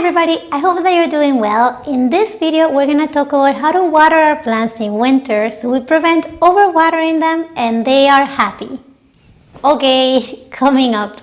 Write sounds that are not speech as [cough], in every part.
everybody, I hope that you're doing well. In this video, we're gonna talk about how to water our plants in winter so we prevent overwatering them and they are happy. Okay, [laughs] coming up.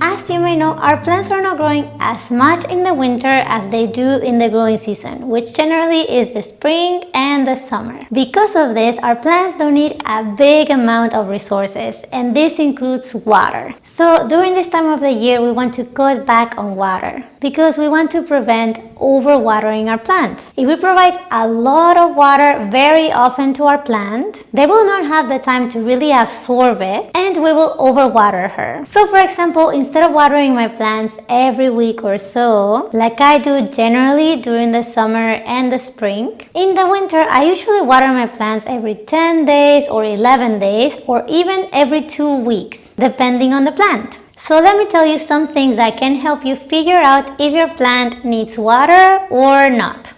As you may know, our plants are not growing as much in the winter as they do in the growing season, which generally is the spring and the summer. Because of this, our plants don't need a big amount of resources, and this includes water. So during this time of the year, we want to cut back on water because we want to prevent overwatering our plants. If we provide a lot of water very often to our plant, they will not have the time to really absorb it and we will overwater her. So for example, instead of watering my plants every week or so, like I do generally during the summer and the spring, in the winter I usually water my plants every 10 days or 11 days or even every 2 weeks, depending on the plant. So let me tell you some things that can help you figure out if your plant needs water or not.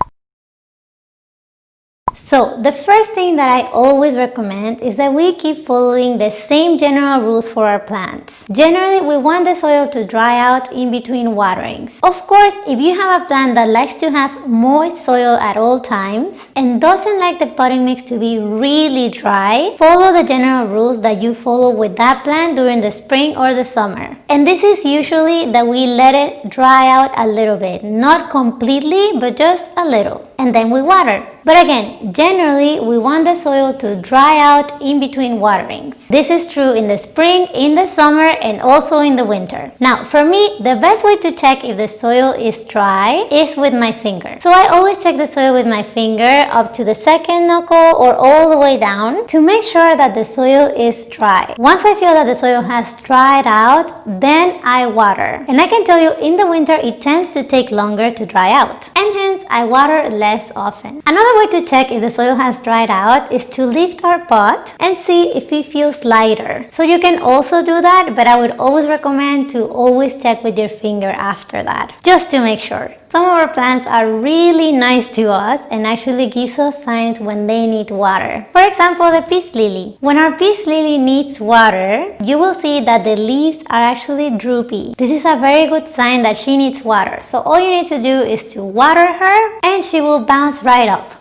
So the first thing that I always recommend is that we keep following the same general rules for our plants. Generally, we want the soil to dry out in between waterings. Of course, if you have a plant that likes to have moist soil at all times and doesn't like the potting mix to be really dry, follow the general rules that you follow with that plant during the spring or the summer. And this is usually that we let it dry out a little bit, not completely, but just a little and then we water. But again, generally we want the soil to dry out in between waterings. This is true in the spring, in the summer and also in the winter. Now for me, the best way to check if the soil is dry is with my finger. So I always check the soil with my finger up to the second knuckle or all the way down to make sure that the soil is dry. Once I feel that the soil has dried out, then I water. And I can tell you in the winter it tends to take longer to dry out. And hence I water less less often. Another way to check if the soil has dried out is to lift our pot and see if it feels lighter. So you can also do that, but I would always recommend to always check with your finger after that, just to make sure. Some of our plants are really nice to us and actually gives us signs when they need water. For example, the peace lily. When our peace lily needs water, you will see that the leaves are actually droopy. This is a very good sign that she needs water. So all you need to do is to water her and she will bounce right up.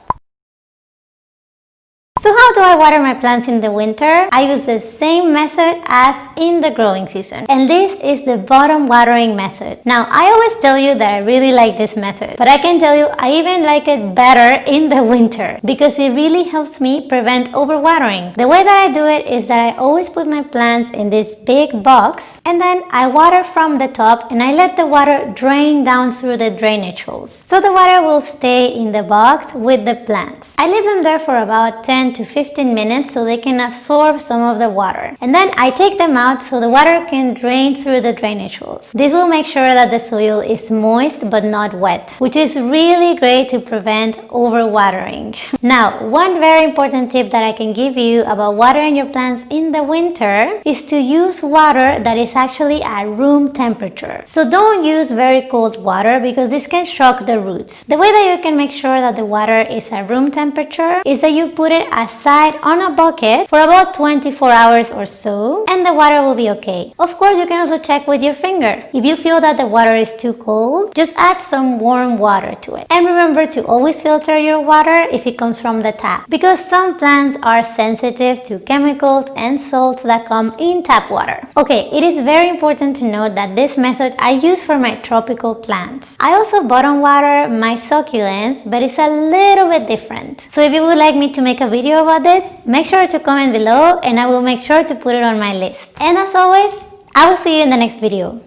So how do I water my plants in the winter? I use the same method as in the growing season. And this is the bottom watering method. Now, I always tell you that I really like this method, but I can tell you I even like it better in the winter because it really helps me prevent overwatering. The way that I do it is that I always put my plants in this big box and then I water from the top and I let the water drain down through the drainage holes. So the water will stay in the box with the plants. I leave them there for about 10 10 to 15 minutes so they can absorb some of the water. And then I take them out so the water can drain through the drainage holes. This will make sure that the soil is moist but not wet, which is really great to prevent overwatering. [laughs] Now, one very important tip that I can give you about watering your plants in the winter is to use water that is actually at room temperature. So don't use very cold water because this can shock the roots. The way that you can make sure that the water is at room temperature is that you put it aside on a bucket for about 24 hours or so and the water will be okay. Of course, you can also check with your finger. If you feel that the water is too cold, just add some warm water to it. And remember to always filter your water if it comes from the tap because some plants are sensitive to chemicals and salts that come in tap water. Okay, it is very important to note that this method I use for my tropical plants. I also bottom water my succulents, but it's a little bit different. So if you would like me to make a video about this, make sure to comment below and I will make sure to put it on my list. And as always, I will see you in the next video.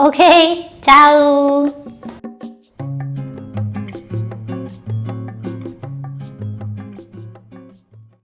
Okay, ciao!